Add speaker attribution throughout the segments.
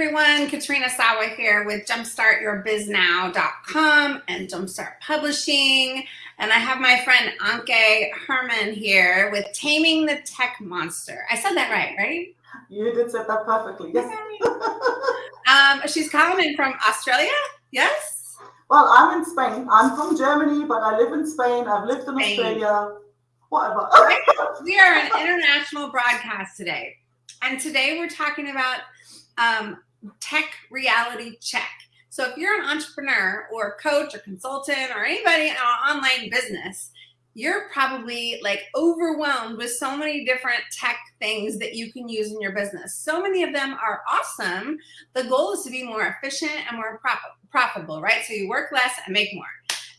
Speaker 1: everyone, Katrina Sawa here with jumpstartyourbiznow.com and Jumpstart Publishing. And I have my friend Anke Herman here with Taming the Tech Monster. I said that right, right?
Speaker 2: You did say that perfectly, yes.
Speaker 1: um, she's calling in from Australia, yes?
Speaker 2: Well, I'm in Spain. I'm from Germany, but I live in Spain. I've lived in Spain. Australia, whatever.
Speaker 1: we are an international broadcast today. And today we're talking about um, tech reality check. So if you're an entrepreneur or coach or consultant or anybody in an online business, you're probably like overwhelmed with so many different tech things that you can use in your business. So many of them are awesome. The goal is to be more efficient and more profitable, right? So you work less and make more.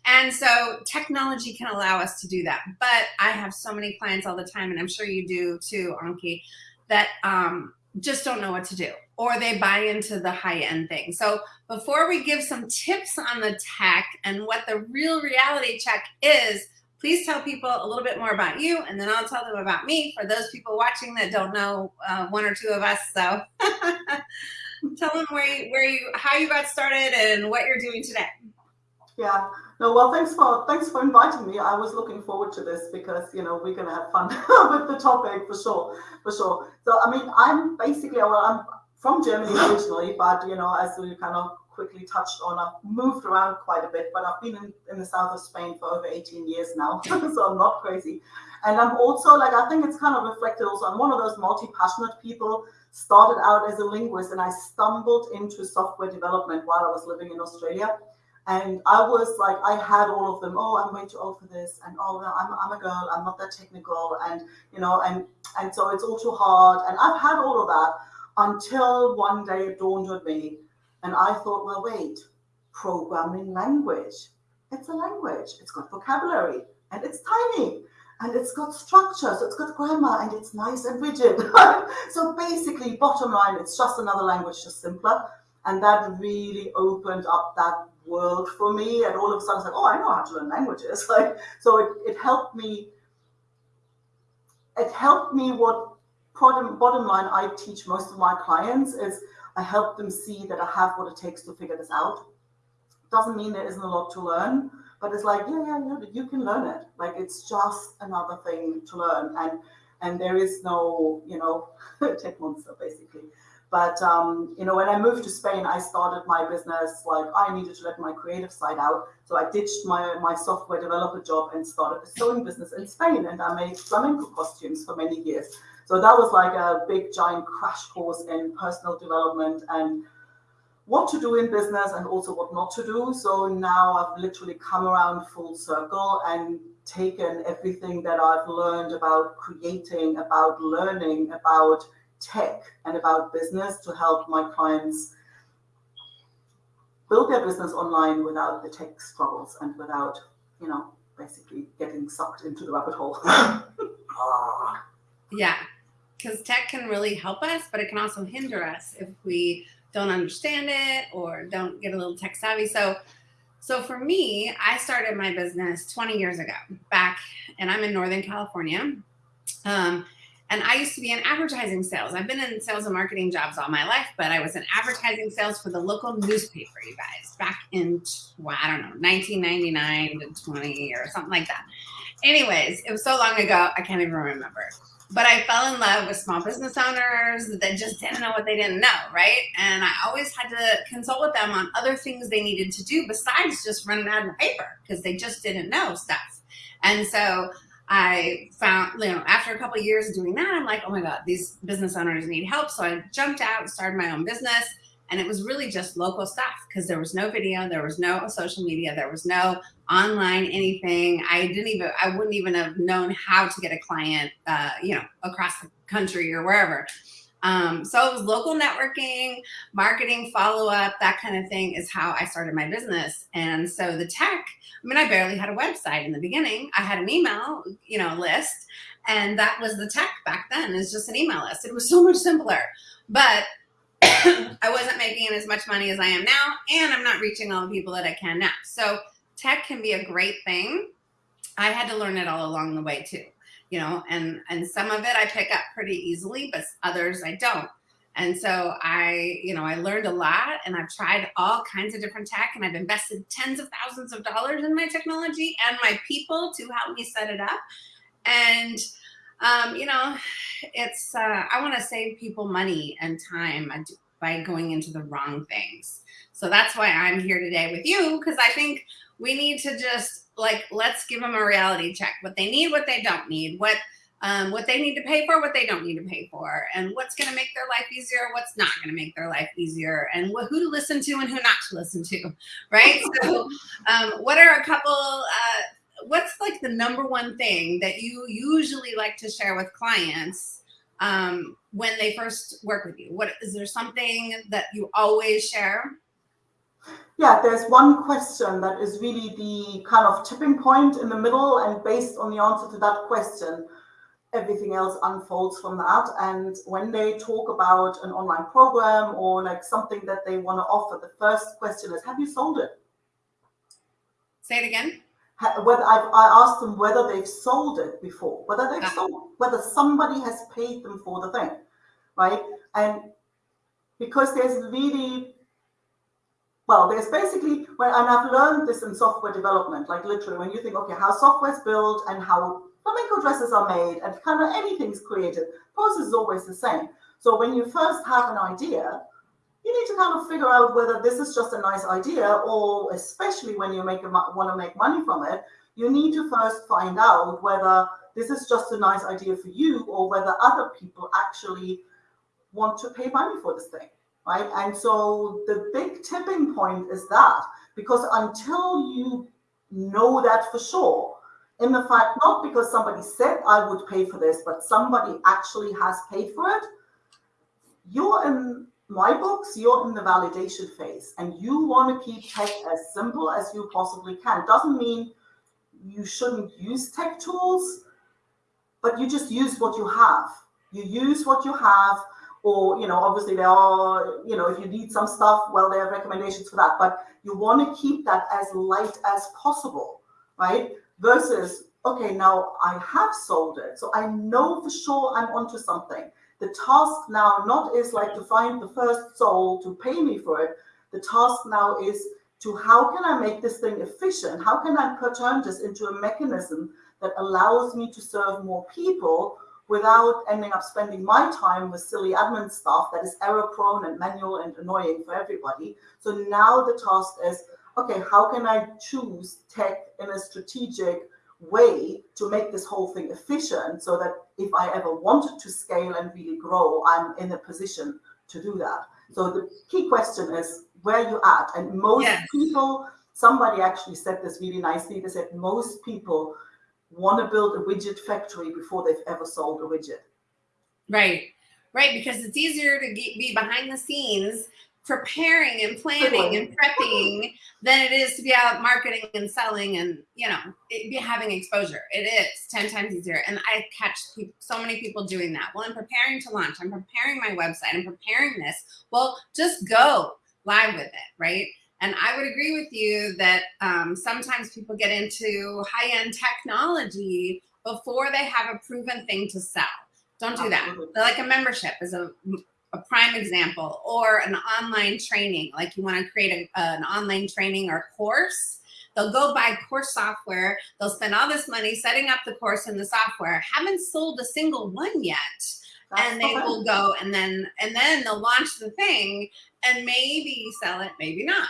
Speaker 1: And so technology can allow us to do that. But I have so many clients all the time, and I'm sure you do too, Anke, that um, just don't know what to do or they buy into the high end thing. So before we give some tips on the tech and what the real reality check is, please tell people a little bit more about you and then I'll tell them about me for those people watching that don't know uh, one or two of us. So tell them where you, where you, how you got started and what you're doing today.
Speaker 2: Yeah. No, well, thanks for thanks for inviting me. I was looking forward to this because you know we're gonna have fun with the topic for sure, for sure. So I mean, I'm basically well, I'm from Germany originally, but you know, as we kind of quickly touched on, I've moved around quite a bit, but I've been in, in the south of Spain for over 18 years now, so I'm not crazy. And I'm also like, I think it's kind of reflected also. I'm one of those multi-passionate people. Started out as a linguist, and I stumbled into software development while I was living in Australia. And I was like, I had all of them. Oh, I'm way too old for this, and oh, no, I'm, I'm a girl. I'm not that technical, and you know, and and so it's all too hard. And I've had all of that until one day it dawned on me, and I thought, well, wait, programming language. It's a language. It's got vocabulary, and it's tiny, and it's got structure, so it's got grammar, and it's nice and rigid. so basically, bottom line, it's just another language, just simpler. And that really opened up that world for me. And all of a sudden, it's like, oh, I know how to learn languages. Like, so it, it helped me. It helped me. What bottom bottom line I teach most of my clients is I help them see that I have what it takes to figure this out. Doesn't mean there isn't a lot to learn, but it's like, yeah, yeah, yeah, you can learn it. Like it's just another thing to learn, and and there is no, you know, tech monster basically. But um, you know, when I moved to Spain, I started my business like I needed to let my creative side out. So I ditched my my software developer job and started a sewing business in Spain, and I made flamenco costumes for many years. So that was like a big giant crash course in personal development and what to do in business and also what not to do. So now I've literally come around full circle and taken everything that I've learned about creating, about learning, about tech and about business to help my clients build their business online without the tech struggles and without, you know, basically getting sucked into the rabbit hole.
Speaker 1: ah. Yeah, because tech can really help us, but it can also hinder us if we don't understand it or don't get a little tech savvy. So, so for me, I started my business 20 years ago back, and I'm in Northern California. Um, and I used to be in advertising sales. I've been in sales and marketing jobs all my life, but I was in advertising sales for the local newspaper, you guys, back in, well, I don't know, 1999 to 20 or something like that. Anyways, it was so long ago, I can't even remember. But I fell in love with small business owners that just didn't know what they didn't know, right? And I always had to consult with them on other things they needed to do besides just running out of paper because they just didn't know stuff. And so I found, you know, after a couple years of doing that, I'm like, oh my God, these business owners need help. So I jumped out and started my own business. And it was really just local stuff because there was no video, there was no social media, there was no online anything. I didn't even, I wouldn't even have known how to get a client, uh, you know, across the country or wherever. Um, so it was local networking, marketing, follow up, that kind of thing is how I started my business. And so the tech, I mean, I barely had a website in the beginning. I had an email, you know, list, and that was the tech back then. It's just an email list. It was so much simpler, but I wasn't making as much money as I am now, and I'm not reaching all the people that I can now. So tech can be a great thing. I had to learn it all along the way too you know, and, and some of it I pick up pretty easily, but others I don't. And so I, you know, I learned a lot and I've tried all kinds of different tech and I've invested tens of thousands of dollars in my technology and my people to help me set it up. And, um, you know, it's, uh, I want to save people money and time by going into the wrong things. So that's why I'm here today with you because I think we need to just like, let's give them a reality check what they need, what they don't need, what, um, what they need to pay for, what they don't need to pay for, and what's going to make their life easier, what's not going to make their life easier, and wh who to listen to and who not to listen to, right? so, um, what are a couple? Uh, what's like the number one thing that you usually like to share with clients um, when they first work with you? What is there something that you always share?
Speaker 2: Yeah, there's one question that is really the kind of tipping point in the middle, and based on the answer to that question, everything else unfolds from that. And when they talk about an online program or like something that they want to offer, the first question is, have you sold it?
Speaker 1: Say it again.
Speaker 2: Whether I've, I asked them whether they've sold it before, whether they've ah. sold, whether somebody has paid them for the thing, right? And because there's really, well, there's basically, well, and I've learned this in software development, like literally when you think, okay, how software is built and how flamenco dresses are made and kind of anything's created. Process is always the same. So when you first have an idea, you need to kind of figure out whether this is just a nice idea or especially when you make a, want to make money from it, you need to first find out whether this is just a nice idea for you or whether other people actually want to pay money for this thing, right? And so the big tipping point is that because until you know that for sure, in the fact, not because somebody said I would pay for this, but somebody actually has paid for it, you're in my books, you're in the validation phase and you want to keep tech as simple as you possibly can. Doesn't mean you shouldn't use tech tools, but you just use what you have. You use what you have, or, you know, obviously there are, you know, if you need some stuff, well, there are recommendations for that, but you want to keep that as light as possible, right? versus, okay, now I have sold it. So I know for sure I'm onto something. The task now not is like to find the first soul to pay me for it. The task now is to how can I make this thing efficient? How can I turn this into a mechanism that allows me to serve more people without ending up spending my time with silly admin stuff that is error prone and manual and annoying for everybody. So now the task is, okay, how can I choose tech in a strategic way to make this whole thing efficient so that if I ever wanted to scale and really grow, I'm in a position to do that. So the key question is where you at. And most yes. people, somebody actually said this really nicely. They said most people want to build a widget factory before they've ever sold a widget.
Speaker 1: Right. Right. Because it's easier to be behind the scenes preparing and planning and prepping than it is to be out marketing and selling and you know be having exposure. It is 10 times easier. And i catch people, so many people doing that. Well i'm preparing to launch. I'm preparing my website. I'm preparing this. Well just go live with it right and i would agree with you that um, sometimes people get into high-end technology before they have a proven thing to sell. Don't do that. Like a membership is a a prime example or an online training. Like you want to create a, an online training or course they'll go buy course software they'll spend all this money setting up the course and the software. Haven't sold a single one yet. That's and they will go and then and then they'll launch the thing and maybe sell it maybe not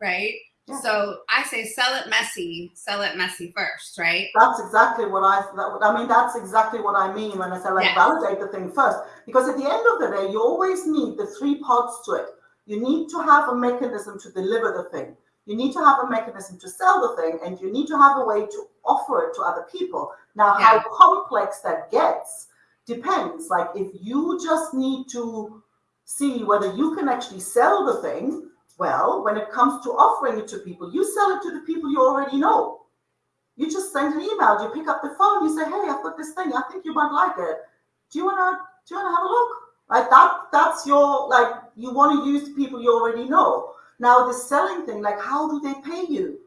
Speaker 1: right so I say sell it messy, sell it messy first, right?
Speaker 2: That's exactly what I, that, I mean, that's exactly what I mean when I say like validate the thing first. Because at the end of the day, you always need the three parts to it. You need to have a mechanism to deliver the thing. You need to have a mechanism to sell the thing and you need to have a way to offer it to other people. Now, yeah. how complex that gets depends. Like if you just need to see whether you can actually sell the thing, well, when it comes to offering it to people, you sell it to the people you already know. You just send an email, you pick up the phone, you say, hey, I've got this thing, I think you might like it. Do you wanna do you wanna have a look? Like that that's your like you want to use people you already know. Now the selling thing, like how do they pay you?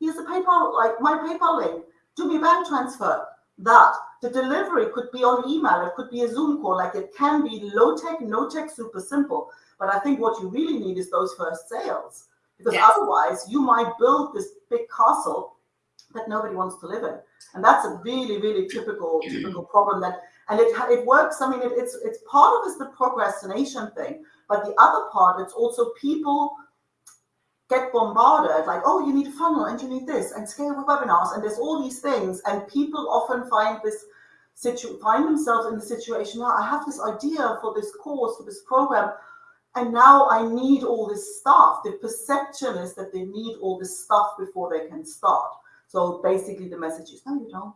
Speaker 2: Here's a PayPal, like my PayPal link. Do me bank transfer. That. The delivery could be on email, it could be a Zoom call, like it can be low tech, no tech, super simple. But I think what you really need is those first sales. Because yes. otherwise, you might build this big castle that nobody wants to live in. And that's a really, really typical, typical problem that and it it works. I mean, it, it's it's part of is the procrastination thing, but the other part, it's also people get bombarded like, oh, you need a funnel and you need this and scale with webinars and there's all these things, and people often find this situ find themselves in the situation. Now, I have this idea for this course for this program. And now I need all this stuff. The perception is that they need all this stuff before they can start. So basically, the message is no, you don't.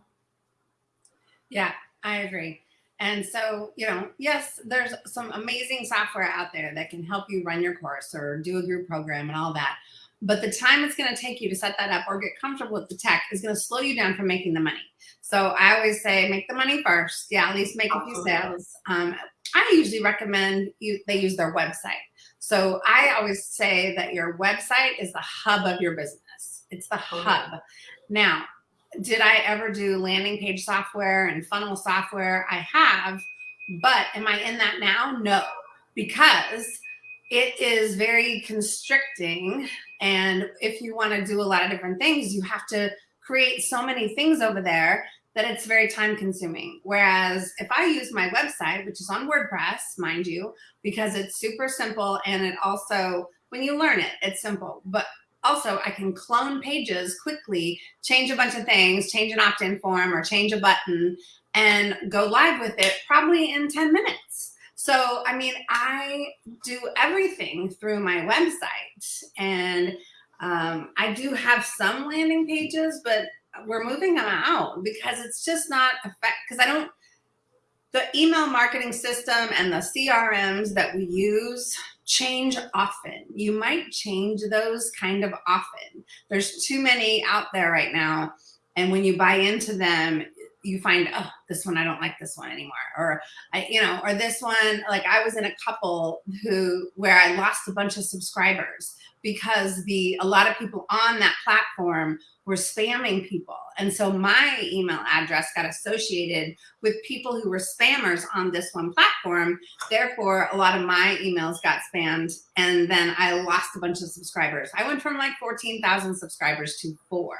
Speaker 1: Yeah, I agree. And so, you know, yes, there's some amazing software out there that can help you run your course or do a group program and all that. But the time it's going to take you to set that up or get comfortable with the tech is going to slow you down from making the money. So I always say make the money first. Yeah, at least make a few sales. Um, I usually recommend you, they use their website. So I always say that your website is the hub of your business. It's the hub. Now, did I ever do landing page software and funnel software? I have, but am I in that now? No, because it is very constricting. And if you want to do a lot of different things, you have to create so many things over there that it's very time consuming. Whereas if I use my website, which is on WordPress, mind you, because it's super simple and it also, when you learn it, it's simple. But also I can clone pages quickly, change a bunch of things, change an opt-in form or change a button and go live with it probably in 10 minutes. So, I mean, I do everything through my website and um, I do have some landing pages, but we're moving them out because it's just not effect because I don't the email marketing system and the CRMs that we use change often. You might change those kind of often. There's too many out there right now. And when you buy into them, you find, oh, this one, I don't like this one anymore. Or I, you know, or this one, like I was in a couple who, where I lost a bunch of subscribers because the a lot of people on that platform were spamming people. And so my email address got associated with people who were spammers on this one platform. Therefore, a lot of my emails got spammed and then I lost a bunch of subscribers. I went from like 14,000 subscribers to four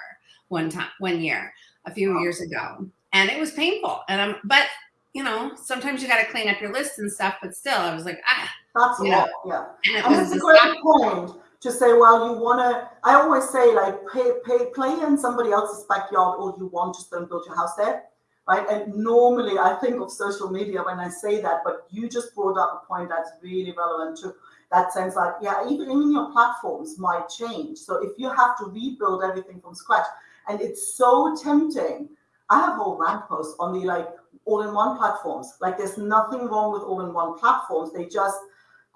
Speaker 1: one time, one year, a few wow. years ago. And it was painful. And I'm, but you know, sometimes you got to clean up your list and stuff, but still I was like, ah,
Speaker 2: that's you know, yeah. And it was a great point to say, well, you want to, I always say like pay, pay, play in somebody else's backyard or you want, just don't build your house there. Right. And normally I think of social media when I say that, but you just brought up a point that's really relevant to that sense like, yeah, even, even your platforms might change. So if you have to rebuild everything from scratch and it's so tempting, I have whole rant posts on the like all-in-one platforms. Like there's nothing wrong with all-in-one platforms. They just,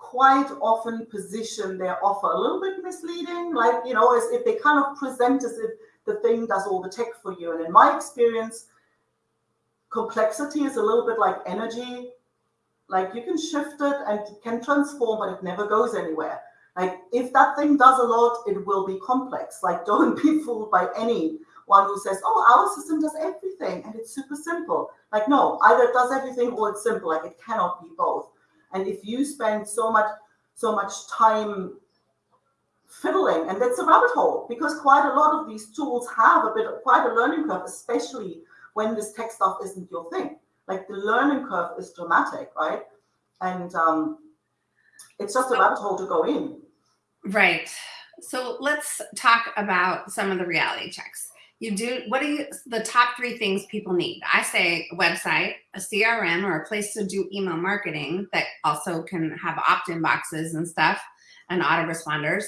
Speaker 2: quite often position their offer a little bit misleading, like, you know, as if they kind of present as if the thing does all the tech for you. And in my experience, complexity is a little bit like energy. Like you can shift it and it can transform, but it never goes anywhere. Like if that thing does a lot, it will be complex. Like don't be fooled by anyone who says, oh, our system does everything and it's super simple. Like no, either it does everything or it's simple. Like it cannot be both. And if you spend so much, so much time fiddling, and that's a rabbit hole because quite a lot of these tools have a bit of quite a learning curve, especially when this tech stuff isn't your thing. Like the learning curve is dramatic, right? And um, it's just a rabbit hole to go in.
Speaker 1: Right. So let's talk about some of the reality checks you do what are you the top three things people need? I say a website a crm or a place to do email marketing that also can have opt-in boxes and stuff and autoresponders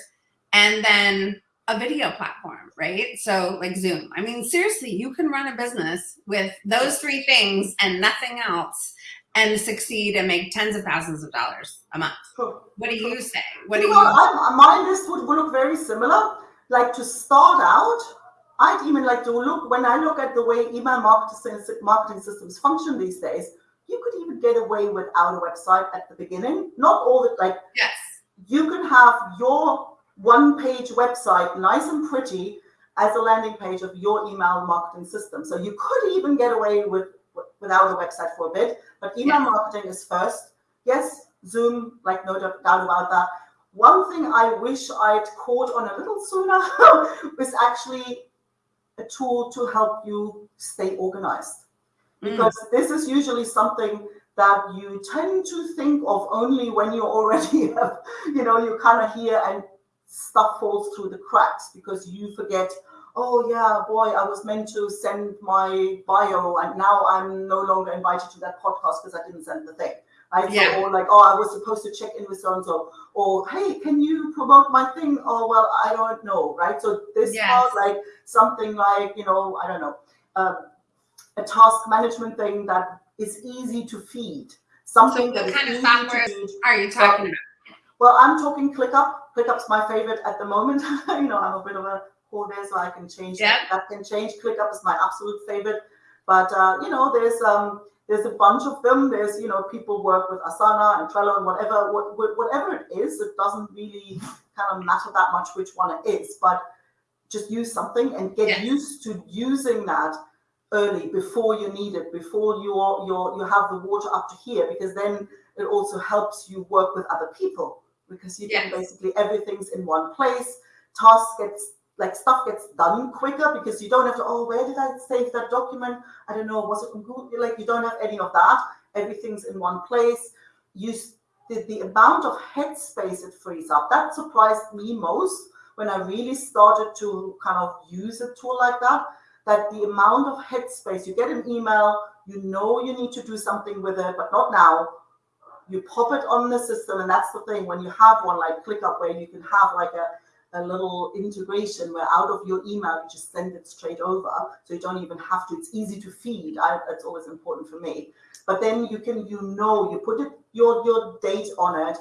Speaker 1: and then a video platform right? So like zoom. I mean seriously you can run a business with those three things and nothing else and succeed and make tens of thousands of dollars a month. What do you say? What do you,
Speaker 2: you my list would look very similar like to start out I'd even like to look, when I look at the way email marketing systems function these days, you could even get away without a website at the beginning. Not all the, like,
Speaker 1: yes.
Speaker 2: you can have your one page website, nice and pretty, as a landing page of your email marketing system. So you could even get away with without a website for a bit, but email yes. marketing is first. Yes, Zoom, like no doubt about that. One thing I wish I'd caught on a little sooner was actually a tool to help you stay organized. Mm. Because mm. this is usually something that you tend to think of only when you already have, you know, you kind of hear and stuff falls through the cracks because you forget, oh yeah, boy, I was meant to send my bio and now I'm no longer invited to that podcast because I didn't send the thing. Yeah. Or like, oh, I was supposed to check in with so and so, or hey, can you promote my thing? Oh, well, I don't know, right? So this yes. part, like something like, you know, I don't know, um, a task management thing that is easy to feed. Something
Speaker 1: so what kind of software are you talking about?
Speaker 2: Well, I'm talking ClickUp. ClickUp's my favorite at the moment. you know, I'm a bit of a whore there, so I can change yep. that. That can change. ClickUp is my absolute favorite. But uh, you know, there's um there's a bunch of them. There's you know people work with Asana and Trello and whatever what, whatever it is. It doesn't really kind of matter that much which one it is, but just use something and get yes. used to using that early before you need it, before you're, you're, you have the water up to here, because then it also helps you work with other people because you yes. can basically everything's in one place. Task gets like stuff gets done quicker because you don't have to, oh, where did I save that document? I don't know, was it Google? Like you don't have any of that. Everything's in one place. You the, the amount of headspace it frees up, that surprised me most when I really started to kind of use a tool like that that the amount of headspace you get an email, you know you need to do something with it, but not now. You pop it on the system, and that's the thing. When you have one like ClickUp, where you can have like a, a little integration where out of your email you just send it straight over, so you don't even have to. It's easy to feed. I, that's always important for me. But then you can, you know, you put it your your date on it,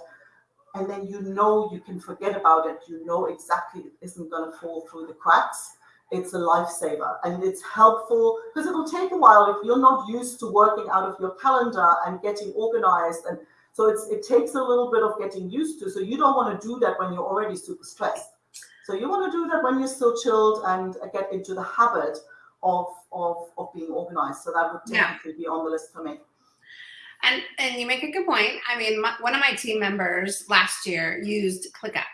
Speaker 2: and then you know you can forget about it. You know exactly it isn't going to fall through the cracks it's a lifesaver and it's helpful because it'll take a while if you're not used to working out of your calendar and getting organized and so it's it takes a little bit of getting used to so you don't want to do that when you're already super stressed so you want to do that when you're still chilled and get into the habit of of, of being organized so that would definitely yeah. be on the list for me
Speaker 1: and and you make a good point i mean my, one of my team members last year used clickup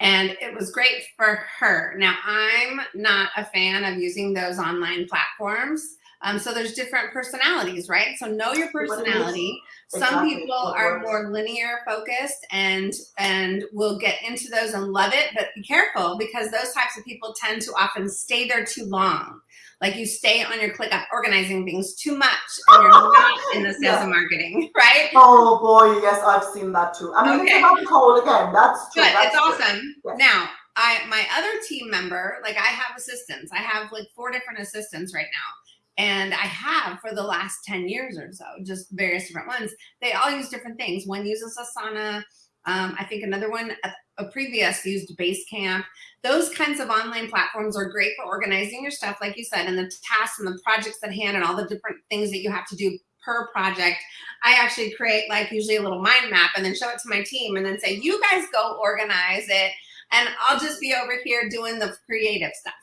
Speaker 1: and it was great for her. Now, I'm not a fan of using those online platforms. Um, so there's different personalities, right? So know your personality. Some people are more linear focused and and will get into those and love it, but be careful because those types of people tend to often stay there too long. Like you stay on your ClickUp organizing things too much and you're not in the sales yeah. and marketing, right?
Speaker 2: Oh boy, yes, I've seen that too. I mean, okay. it's a hole again. That's true.
Speaker 1: Good.
Speaker 2: That's
Speaker 1: it's awesome. Yes. Now, I my other team member, like I have assistants. I have like four different assistants right now. And I have for the last 10 years or so, just various different ones. They all use different things. One uses Asana. Um, I think another one, a, a previous used Basecamp. Those kinds of online platforms are great for organizing your stuff, like you said, and the tasks and the projects at hand and all the different things that you have to do per project. I actually create like usually a little mind map and then show it to my team and then say, you guys go organize it. And I'll just be over here doing the creative stuff,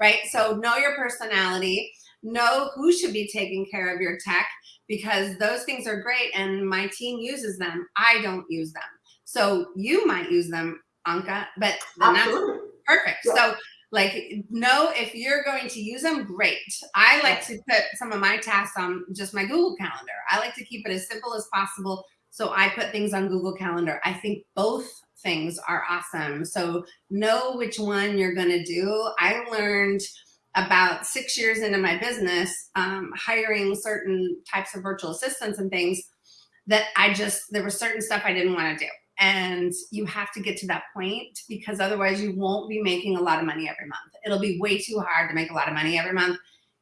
Speaker 1: right? So know your personality know who should be taking care of your tech because those things are great and my team uses them. I don't use them. So you might use them, Anke, but then that's perfect. Yeah. So like know if you're going to use them, great. I like to put some of my tasks on just my Google Calendar. I like to keep it as simple as possible. So I put things on Google Calendar. I think both things are awesome. So know which one you're going to do. I learned about six years into my business, um, hiring certain types of virtual assistants and things that I just, there was certain stuff I didn't want to do. And you have to get to that point because otherwise you won't be making a lot of money every month. It'll be way too hard to make a lot of money every month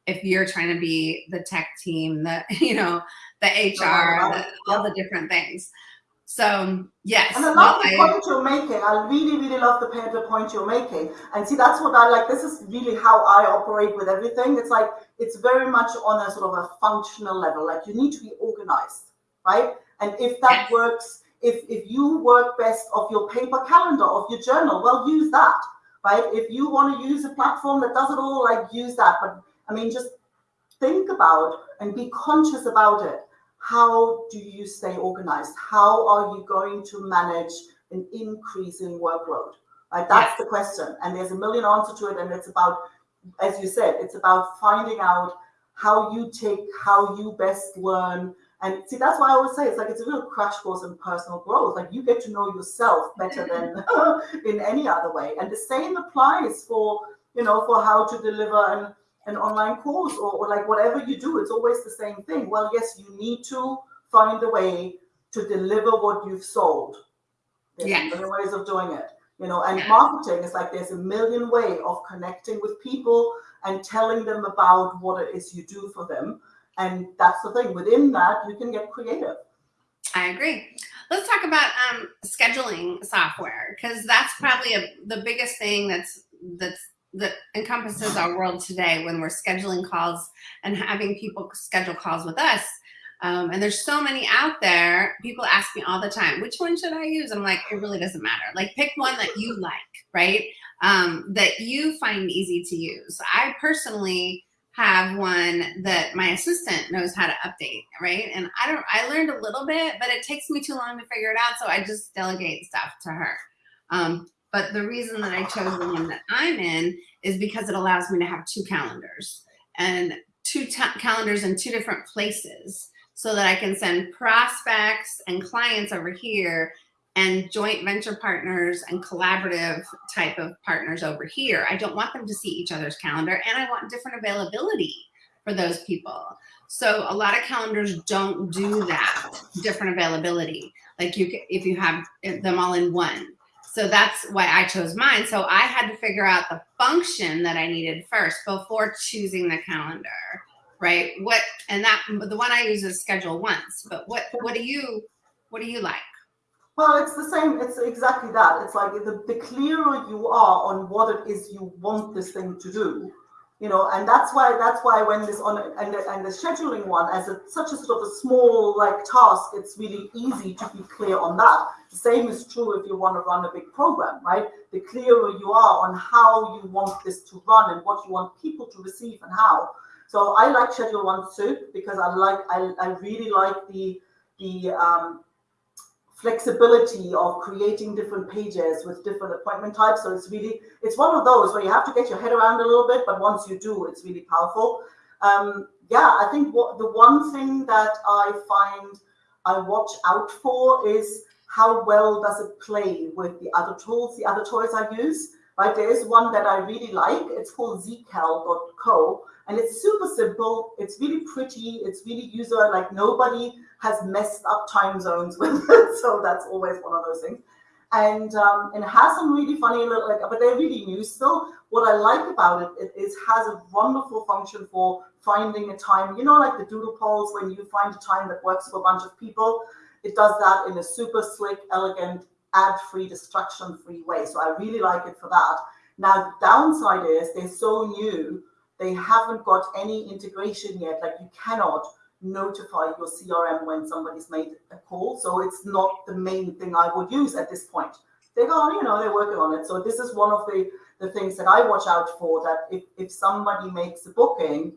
Speaker 1: if you're trying to be the tech team, the, you know, the HR, the, all the different things. So yes.
Speaker 2: And I love the I, point you're making. I really, really love the, the point you're making. And see, that's what I like. This is really how I operate with everything. It's like, it's very much on a sort of a functional level. Like you need to be organized, right? And if that yes. works, if, if you work best of your paper calendar, of your journal, well, use that. right? If you want to use a platform that does it all, like use that. But I mean, just think about and be conscious about it. How do you stay organized? How are you going to manage an increasing workload? Right? That's the question. And there's a million answers to it. And it's about, as you said, it's about finding out how you take, how you best learn. And see, that's why I always say it's like it's a real crash course in personal growth. Like you get to know yourself better than in any other way. And the same applies for, you know, for how to deliver an, an online course or, or like whatever you do. It's always the same thing. Well, yes, you need to find a way to deliver what you've sold. There's
Speaker 1: Yes.
Speaker 2: ways of doing it you know and
Speaker 1: Yeah.
Speaker 2: marketing is like there's a million way of connecting with people and telling them about what it is you do for them and that's the thing within that you can get creative
Speaker 1: I agree. Let's talk about um, scheduling software because that's probably a, the biggest thing that's that's that encompasses our world today when we're scheduling calls and having people schedule calls with us. Um, and there's so many out there. People ask me all the time, which one should I use? I'm like, it really doesn't matter. Like, pick one that you like, right? Um, that you find easy to use. I personally have one that my assistant knows how to update, right? And I don't, I learned a little bit, but it takes me too long to figure it out. So I just delegate stuff to her. Um, but the reason that I chose the one that I'm in is because it allows me to have two calendars and two calendars in two different places so that I can send prospects and clients over here and joint venture partners and collaborative type of partners over here. I don't want them to see each other's calendar and I want different availability for those people. So a lot of calendars don't do that different availability. Like you, if you have eh, them all in one. So that's why I chose mine. So I had to figure out the function that I needed first before choosing the calendar, right? What and that the one I use is ScheduleOnce. But what what do you what do you like?
Speaker 2: well it's the same it's exactly that it's like the, the clearer you are on what it is you want this thing to do you know and that's why that's why when this on and the, and the scheduling one as a such a sort of a small like task it's really easy to be clear on that. The same is true if you want to run a big program right? The clearer you are on how you want this to run and what you want people to receive and how. So i like schedule one too because i like i, I really like the the um flexibility of creating different pages with different appointment types. So it's really, it's one of those where you have to get your head around a little bit, but once you do, it's really powerful. Um, yeah, I think what the one thing that I find I watch out for is how well does it play with the other tools, the other toys I use. Right, there is one that I really like. It's called zcal.co, and it's super simple. It's really pretty. It's really user like nobody has messed up time zones with it, so that's always one of those things. And um, and it has some really funny little like, but they're really new still. What I like about it, it is has a wonderful function for finding a time. You know, like the doodle polls when you find a time that works for a bunch of people. It does that in a super slick, elegant, ad-free, distraction-free way. So I really like it for that. Now the downside is they're so new, they haven't got any integration yet. Like you cannot notify your CRM when somebody's made a call. So it's not the main thing I would use at this point. They go, you know, they're working on it. So this is one of the, the things that I watch out for that if, if somebody makes a booking,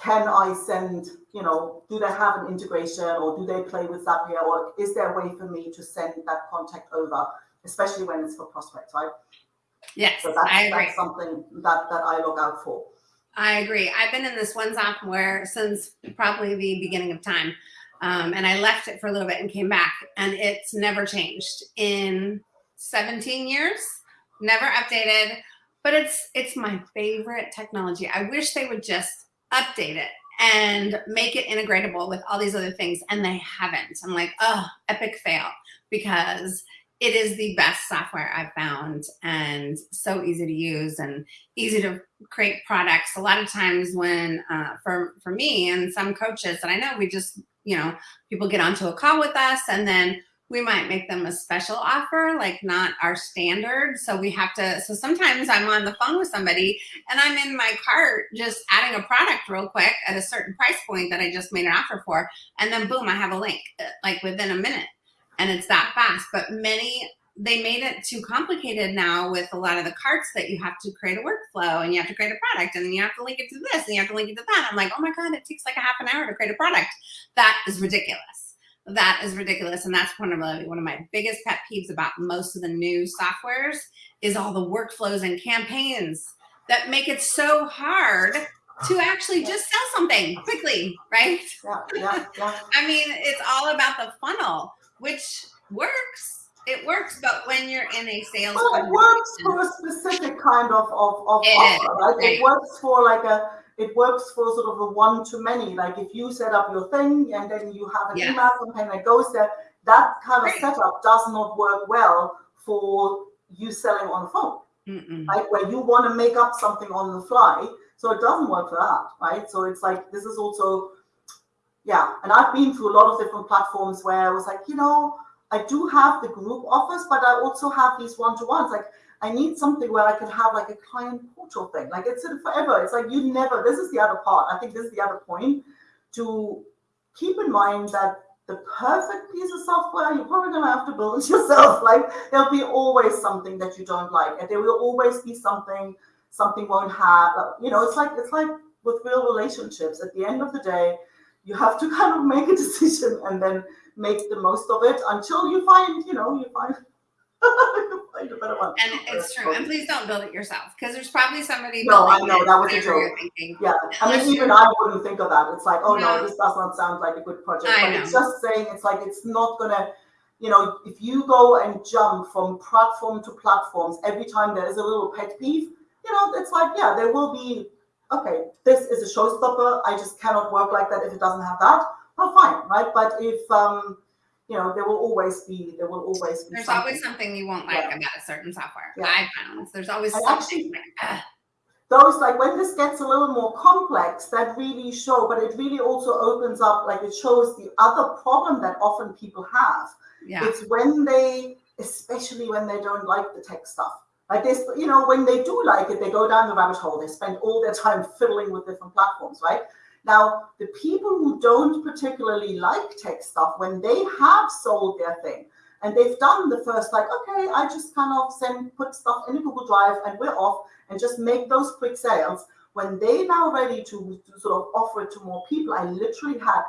Speaker 2: can I send, you know, do they have an integration or do they play with Zapier or is there a way for me to send that contact over, especially when it's for prospects, right?
Speaker 1: Yes,
Speaker 2: So that's,
Speaker 1: I agree.
Speaker 2: that's something that, that I look out for.
Speaker 1: I agree. I've been in this one software since probably the beginning of time. Um, and I left it for a little bit and came back, and it's never changed in 17 years, never updated. But it's it's my favorite technology. I wish they would just update it and make it integratable with all these other things, and they haven't. I'm like, oh, epic fail because it is the best software I've found and so easy to use and easy to create products. A lot of times when uh, for for me and some coaches that I know, we just you know people get onto a call with us and then we might make them a special offer, like not our standard. So we have to. So sometimes I'm on the phone with somebody and I'm in my cart just adding a product real quick at a certain price point that I just made an offer for, and then boom, I have a link uh, like within a minute and it's that fast. But many they made it too complicated now with a lot of the carts that you have to create a workflow and you have to create a product and then you have to link it to this and you have to link it to that. I'm like, oh my God, it takes like a half an hour to create a product. That is ridiculous. That is ridiculous. And that's one of my, one of my biggest pet peeves about most of the new softwares is all the workflows and campaigns that make it so hard to actually just sell something quickly, right?
Speaker 2: Yeah, yeah, yeah.
Speaker 1: I mean, it's all about the funnel, which works it works, but when you're in a sales,
Speaker 2: well, it works for a specific kind of of, of
Speaker 1: it
Speaker 2: offer, right?
Speaker 1: right?
Speaker 2: It works for like a it works for sort of a one to many. Like if you set up your thing and then you have an
Speaker 1: Yes.
Speaker 2: email campaign that goes there, that kind of
Speaker 1: Right.
Speaker 2: setup does not work well for you selling on the phone,
Speaker 1: Mm-mm.
Speaker 2: right? Where you want to make up something on the fly. So it doesn't work for that, right? So it's like this is also yeah, and I've been through a lot of different platforms where I was like, you know, I do have the group offers, but I also have these one-to-ones. Like I need something where I can have like a client portal thing. Like it's forever. It's like you never, this is the other part. I think this is the other point to keep in mind that the perfect piece of software, you're probably gonna have to build it yourself. Like there'll be always something that you don't like, and there will always be something something won't have. You know, it's like it's like with real relationships. At the end of the day, you have to kind of make a decision and then make the most of it until you find, you know, you find, you find a better one.
Speaker 1: And it's true. And please don't build it yourself because there's probably somebody.
Speaker 2: No, I know, that was a joke. Yeah, I
Speaker 1: Unless
Speaker 2: mean,
Speaker 1: you-
Speaker 2: even I wouldn't think of that. It's like, oh no,
Speaker 1: No.
Speaker 2: this does not sound like a good project.
Speaker 1: I
Speaker 2: but it's
Speaker 1: know.
Speaker 2: just saying, it's like it's not gonna, you know, if you go and jump from platform to platforms every time there is a little pet peeve, you know, it's like, yeah, there will be. Okay, this is a showstopper. I just cannot work like that if it doesn't have that. Well, fine, right? But if um, you know, there will always be, there will always be.
Speaker 1: There's
Speaker 2: something.
Speaker 1: always something you won't like
Speaker 2: Yeah.
Speaker 1: about a certain software.
Speaker 2: Yeah.
Speaker 1: I found there's always
Speaker 2: And
Speaker 1: something
Speaker 2: actually-
Speaker 1: like,
Speaker 2: those like when this gets a little more complex that really show but it really also opens up like it shows the other problem that often people have
Speaker 1: yeah.
Speaker 2: it's when they especially when they don't like the tech stuff like this you know when they do like it they go down the rabbit hole. They spend all their time fiddling with different platforms right? Now the people who don't particularly like tech stuff when they have sold their thing and they've done the first like okay i just kind of send put stuff in a google drive and we're off and just make those quick sales. When they now ready to, to sort of offer it to more people i literally had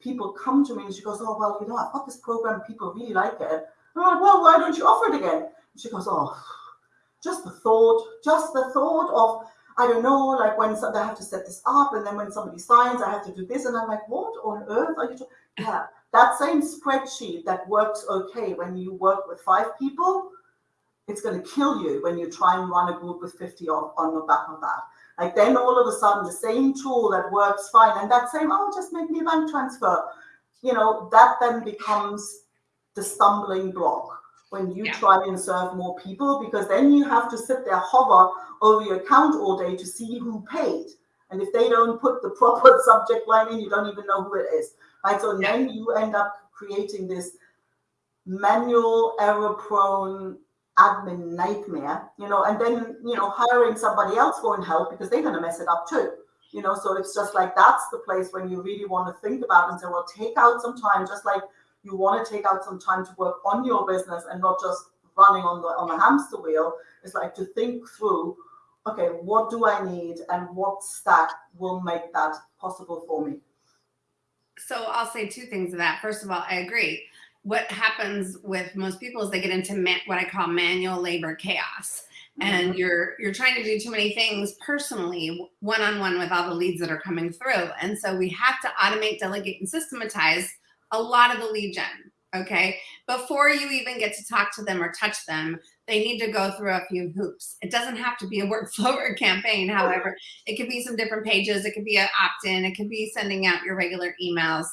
Speaker 2: people come to me and she goes oh well you know i've got this program people really like it. And i'm like well why don't you offer it again? And she goes oh just the thought just the thought of i don't know like when some, i have to set this up and then when somebody signs i have to do this and i'm like what on earth are you talking yeah that same spreadsheet that works okay when you work with five people it's going to kill you when you try and run a group with 50 on, on the back of that. Like then all of a sudden the same tool that works fine and that same, oh, just make me a bank transfer, you know, that then becomes the stumbling block when you
Speaker 1: Yeah.
Speaker 2: try and serve more people because then you have to sit there, hover over your account all day to see who paid. And if they don't put the proper subject line in, you don't even know who it is. Right. So
Speaker 1: Yeah.
Speaker 2: then you end up creating this manual error prone admin nightmare, you know, and then, you know, hiring somebody else won't help because they're going to mess it up too, you know. So it's just like that's the place when you really want to think about and say, well, take out some time, just like you want to take out some time to work on your business and not just running on the on the hamster wheel. It's like to think through, okay, what do I need and what stack will make that possible for me.
Speaker 1: So I'll say two things to that. First of all, I agree. What happens with most people is they get into ma- what I call manual labor chaos. and mm-hmm. you're you're trying to do too many things personally one on one with all the leads that are coming through and so we have to automate delegate and systematize a lot of the lead gen okay? Before you even get to talk to them or touch them they need to go through a few hoops. It doesn't have to be a workflow or campaign however. It could be some different pages. It could be an opt-in. It could be sending out your regular emails.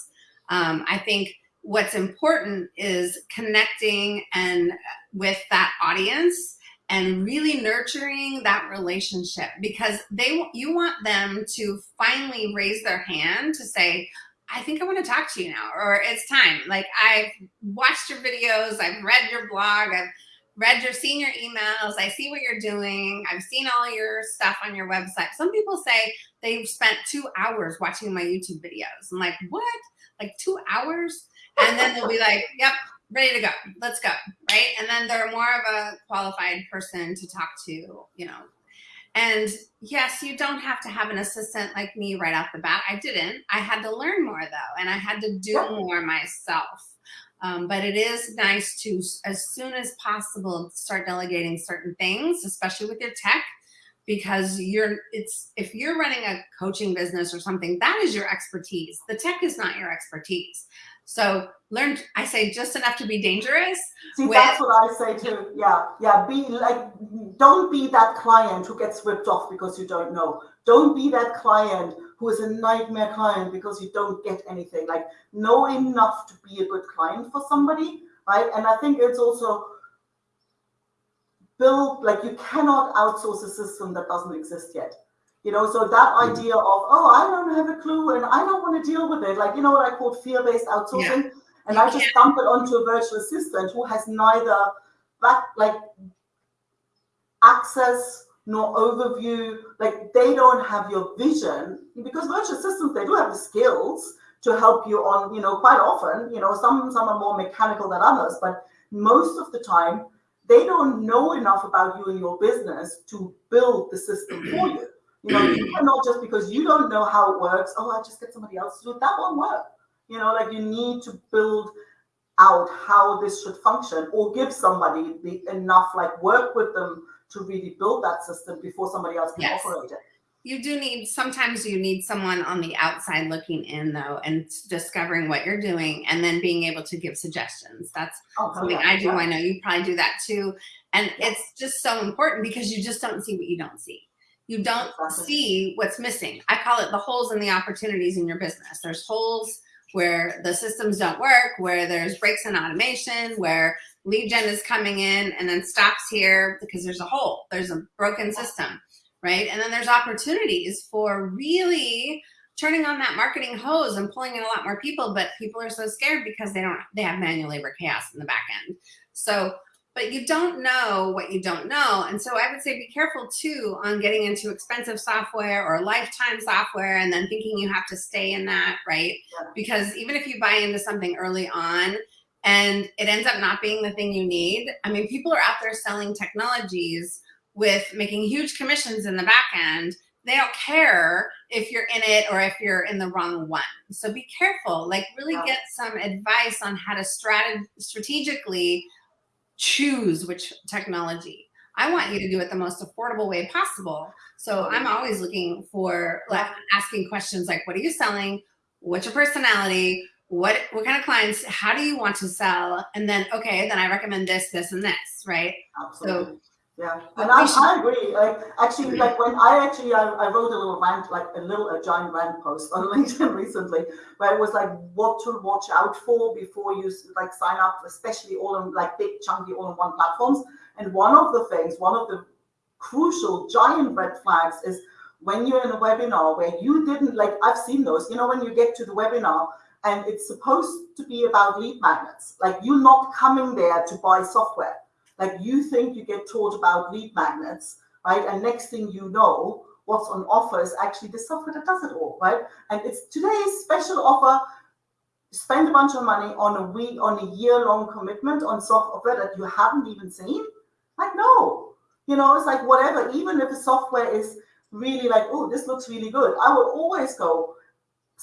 Speaker 1: Um, i think what's important is connecting and with that audience and really nurturing that relationship because they you want them to finally raise their hand to say i think i want to talk to you now or it's time like i've watched your videos i've read your blog i've read your seen your emails i see what you're doing i've seen all your stuff on your website some people say they've spent two hours watching my youtube videos i'm like what like two hours and then they'll be like yep ready to go. Let's go. Right. And then they're more of a qualified person to talk to, you know. And yes, you don't have to have an assistant like me right off the bat. I didn't. I had to learn more though, and I had to do more myself. Um, but it is nice to, as soon as possible, start delegating certain things, especially with your tech, because you're it's if you're running a coaching business or something, that is your expertise. The tech is not your expertise. So learn, I say just enough to be dangerous.
Speaker 2: See, with, that's what I say too. Yeah, yeah. Be like, don't be that client who gets ripped off because you don't know. Don't be that client who is a nightmare client because you don't get anything. Like, know enough to be a good client for somebody, right? And I think it's also build like you cannot outsource a system that doesn't exist yet you know so that mm. idea of oh i don't have a clue and i don't want to deal with it like you know what i call fear-based outsourcing yeah. and i just dump it onto a virtual assistant who has neither back like access nor overview like they don't have your vision because virtual assistants they do have the skills to help you on you know quite often you know some some are more mechanical than others but most of the time they don't know enough about you and your business to build the system for you you know, you cannot just because you don't know how it works, oh, I just get somebody else to do it. That won't work. You know, like you need to build out how this should function or give somebody the enough like work with them to really build that system before somebody else can yes. operate it.
Speaker 1: You do need sometimes you need someone on the outside looking in though and discovering what you're doing and then being able to give suggestions. That's oh, something yeah, I do. Yeah. I know you probably do that too. And yeah. it's just so important because you just don't see what you don't see you don't see what's missing. I call it the holes and the opportunities in your business. There's holes where the systems don't work, where there's breaks in automation, where lead gen is coming in and then stops here because there's a hole, there's a broken system, right? And then there's opportunities for really turning on that marketing hose and pulling in a lot more people, but people are so scared because they don't, they have manual labor chaos in the back end. So but you don't know what you don't know. And so I would say be careful too on getting into expensive software or lifetime software and then thinking you have to stay in that, right? Yeah. Because even if you buy into something early on and it ends up not being the thing you need, I mean, people are out there selling technologies with making huge commissions in the back end. They don't care if you're in it or if you're in the wrong one. So be careful, like really yeah. get some advice on how to strat strategically choose which technology. I want you to do it the most affordable way possible. So I'm always looking for like asking questions like, what are you selling? What's your personality? What, what kind of clients, how do you want to sell? And then, okay, then I recommend this, this, and this, right?
Speaker 2: Absolutely. So yeah, and I, I agree. Like actually, like when I actually I, I wrote a little rant, like a little a giant rant post on LinkedIn recently, where it was like what to watch out for before you like sign up, especially all in like big chunky all-in-one platforms. And one of the things, one of the crucial giant red flags is when you're in a webinar where you didn't like I've seen those. You know when you get to the webinar and it's supposed to be about lead magnets, like you're not coming there to buy software like you think you get taught about lead magnets, right? And next thing you know, what's on offer is actually the software that does it all, right? And it's today's special offer. Spend a bunch of money on a week, on a year-long commitment on software that you haven't even seen. Like, no, you know, it's like whatever. Even if the software is really like, oh, this looks really good, I will always go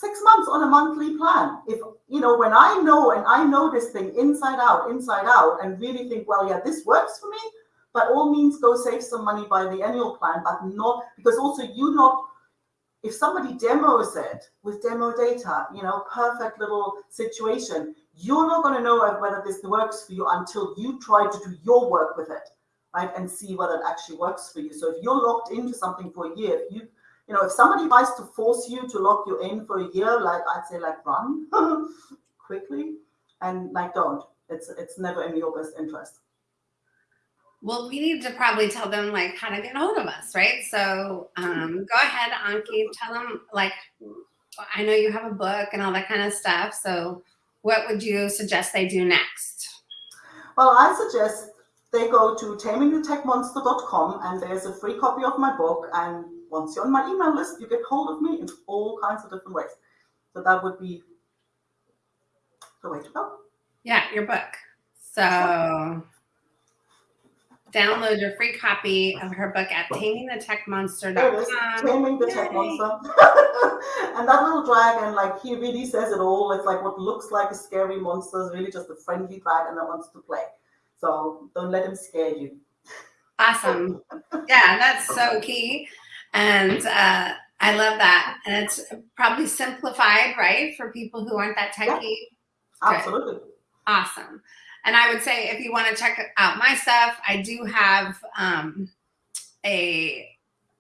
Speaker 2: six months on a monthly plan. If you know, when I know and I know this thing inside out, inside out, and really think, well, yeah, this works for me, by all means go save some money by the annual plan, but not because also you not if somebody demos it with demo data, you know, perfect little situation, you're not going to know whether this works for you until you try to do your work with it, right? And see whether it actually works for you. So if you're locked into something for a year, if you you know, if somebody tries to force you to lock you in for a year, like I'd say, like run quickly, and like don't. It's it's never in your best interest.
Speaker 1: Well, we need to probably tell them like how to get hold of us, right? So um, go ahead, Anke, tell them like I know you have a book and all that kind of stuff. So what would you suggest they do next?
Speaker 2: Well, I suggest they go to tamingthetechmonster.com and there's a free copy of my book and once you're on my email list, you get hold of me in all kinds of different ways. So that would be the way to go.
Speaker 1: Yeah, your book. So download your free copy of her book at
Speaker 2: There it is,
Speaker 1: tamingthetechmonster.com.
Speaker 2: Taming the Tech Monster. and that little dragon, like he really says it all. It's like what looks like a scary monster is really just a friendly dragon that wants to play. So don't let him scare you.
Speaker 1: Awesome. Yeah, that's so key. And uh, I love that. And it's probably simplified, right, for people who aren't that
Speaker 2: Yeah.
Speaker 1: techy.
Speaker 2: Absolutely.
Speaker 1: Awesome. And I would say if you want to check out my stuff, I do have um, a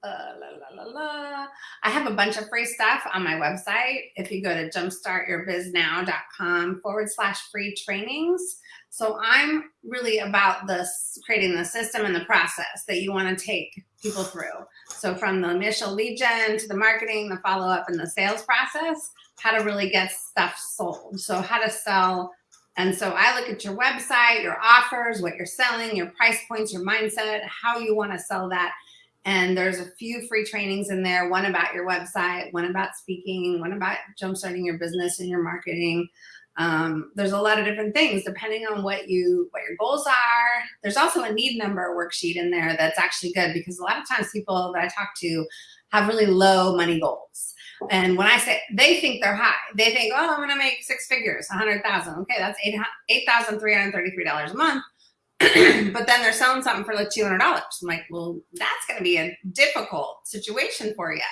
Speaker 1: uh, la, la, la, la. I have a bunch of free stuff on my website. If you go to jumpstartyourbiznow.com forward slash free trainings. So I'm really about this creating the system and the process that you want to take people through. So from the initial lead gen to the marketing, the follow up, and the sales process, how to really get stuff sold. So how to sell. And so I look at your website, your offers, what you're selling, your price points, your mindset, how you want to sell that. And there's a few free trainings in there, one about your website, one about speaking, one about jumpstarting your business and your marketing. Um, there's a lot of different things depending on what you what your goals are. There's also a need number worksheet in there that's actually good because a lot of times people that I talk to have really low money goals. And when I say they think they're high, they think, oh, I'm going to make six figures, a hundred thousand. Okay, that's eight eight thousand three hundred thirty-three dollars a month. but then they're selling something for like two hundred dollars. I'm like, well, that's going to be a difficult situation for you,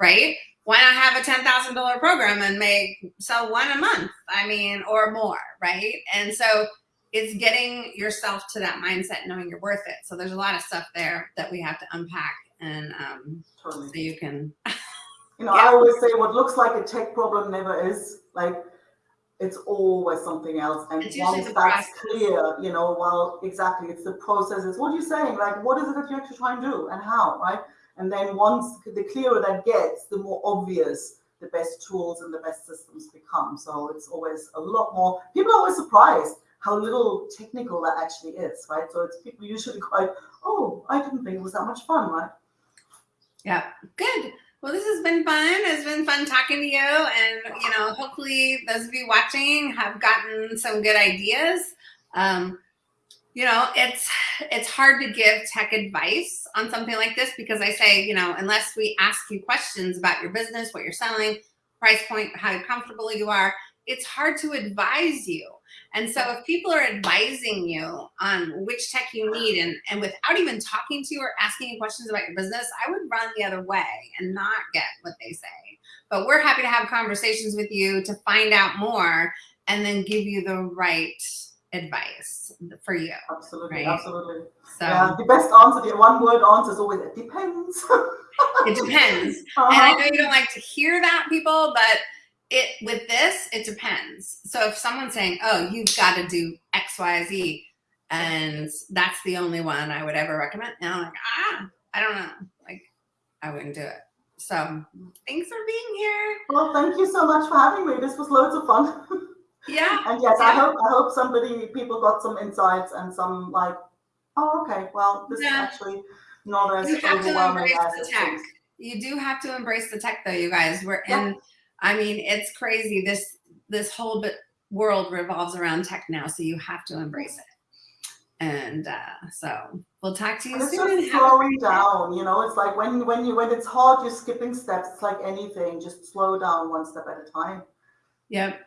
Speaker 1: right? Why not have a ten thousand dollar program and make sell one a month? I mean, or more, right? And so it's getting yourself to that mindset, knowing you're worth it. So there's a lot of stuff there that we have to unpack, and um,
Speaker 2: Totally.
Speaker 1: so you can
Speaker 2: You know,
Speaker 1: Yeah.
Speaker 2: I always say what looks like a tech problem never is. Like it's always something else. And
Speaker 1: It's
Speaker 2: once that's
Speaker 1: process.
Speaker 2: clear, you know, well, exactly, it's the process. processes. What you're you saying? Like, what is it that you actually try and do and how, right? And then once the clearer that gets, the more obvious the best tools and the best systems become. So it's always a lot more. People are always surprised how little technical that actually is, right? So it's people usually quite, oh, I didn't think it was that much fun, right?
Speaker 1: Yeah, good. Well, this has been fun. It's been fun talking to you, and you know, hopefully, those of you watching have gotten some good ideas. Um, you know, it's it's hard to give tech advice on something like this because I say, you know, unless we ask you questions about your business, what you're selling, price point, how comfortable you are, it's hard to advise you. And so if people are advising you on which tech you need and, and without even talking to you or asking you questions about your business, I would run the other way and not get what they say. But we're happy to have conversations with you to find out more and then give you the right advice for you.
Speaker 2: Absolutely,
Speaker 1: Right.
Speaker 2: absolutely.
Speaker 1: So
Speaker 2: Yeah, the best answer, the one word answer is always it depends.
Speaker 1: it depends.
Speaker 2: Uh-huh.
Speaker 1: And I know you don't like to hear that, people, but it with this, it depends. So if someone's saying, "Oh, you've got to do X, Y, Z," and that's the only one I would ever recommend, and I'm like, ah, I don't know, like I wouldn't do it. So thanks for being here.
Speaker 2: Well, thank you so much for having me. This was loads of fun.
Speaker 1: Yeah,
Speaker 2: and yes, I hope I hope somebody people got some insights and some like, oh, okay, well, this
Speaker 1: Yeah.
Speaker 2: is actually not as
Speaker 1: you have to
Speaker 2: overwhelming
Speaker 1: embrace
Speaker 2: as
Speaker 1: the tech. You do have to embrace the tech, though, you guys. We're
Speaker 2: Yeah.
Speaker 1: in. I mean, it's crazy. This this whole bit world revolves around tech now, so you have to embrace it. And uh, so we'll talk to you
Speaker 2: And it's
Speaker 1: soon.
Speaker 2: just slowing down, you know. It's like when when you when it's hard, you're skipping steps. It's like anything, just slow down one step at a time.
Speaker 1: Yep.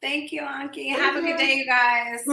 Speaker 1: Thank you,
Speaker 2: Anke.
Speaker 1: Have a good day, you guys.